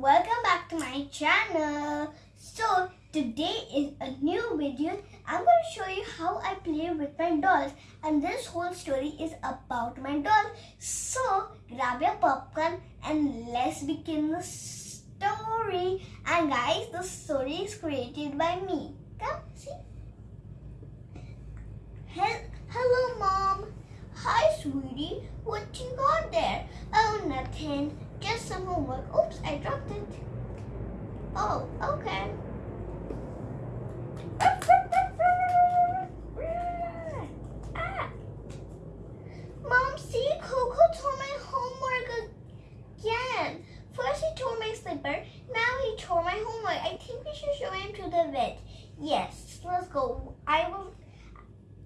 welcome back to my channel. So today is a new video. I'm going to show you how I play with my dolls and this whole story is about my doll. So grab your popcorn and let's begin the story. And guys, the story is created by me. Come see. Hel- Hello mom. Hi sweetie. What you got there? Oh nothing. Just some homework. Oops, I dropped it. Oh, okay. Ah. Mom, see, Coco tore my homework again. First he tore my slipper, now he tore my homework. I think we should show him to the vet. Yes, let's go. I will,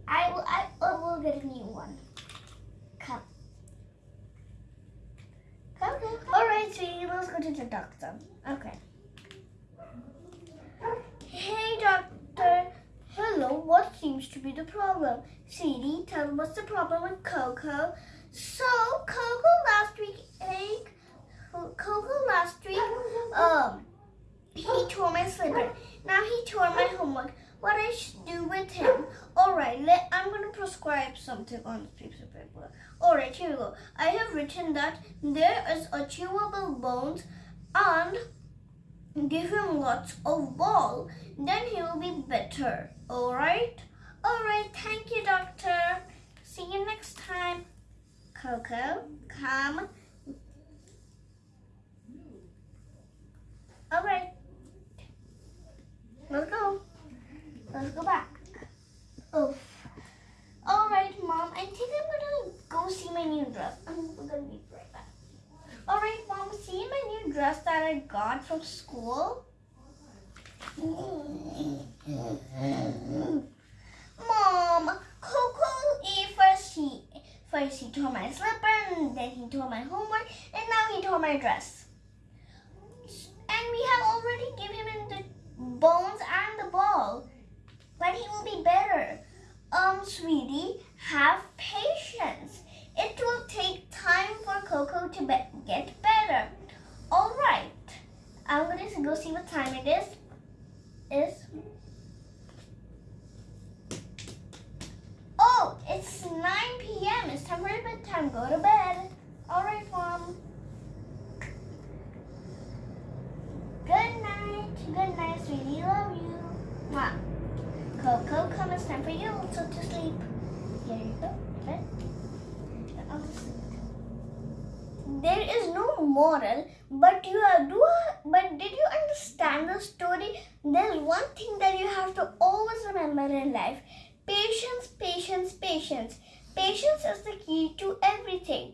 I will, I, I will get a new one. Come. Come, come, come. All right, sweetie, let's go to the doctor. Okay. Hey, doctor. Hello, what seems to be the problem? Sweetie, tell me what's the problem with Coco. So, Coco last week, ate, Coco last week, um, he tore my slipper. Now he tore my homework. What I should do with him? All right, let, I'm going to prescribe something on this piece of paper. All right, here we go. I have written that there is a chewable bones and give him lots of ball. Then he will be better. All right? All right, thank you, doctor. See you next time. Coco, come. All right. Let's go. Let's go back. Oof. All right, Mom. I think I'm gonna go see my new dress. I'm gonna be right back. All right, Mom. See my new dress that I got from school. Mom, Coco first he first he tore my slipper, and then he tore my homework, and now he tore my dress. And we have already given him the bones and the ball, but he will be better. Um, sweetie, have patience. It will take time for Coco to be- get better. All right, I'm gonna go see what time it is. Is oh, it's 9 p.m. It's time for bedtime. Go to bed. All right, mom. Good night. Good night, sweetie. Love you. Mom. Coco, come. It's time for you also to sleep. Here you go. Bed. I'll sleep. Moral, but you are, do. But did you understand the story? There's one thing that you have to always remember in life: patience, patience, patience. Patience is the key to everything.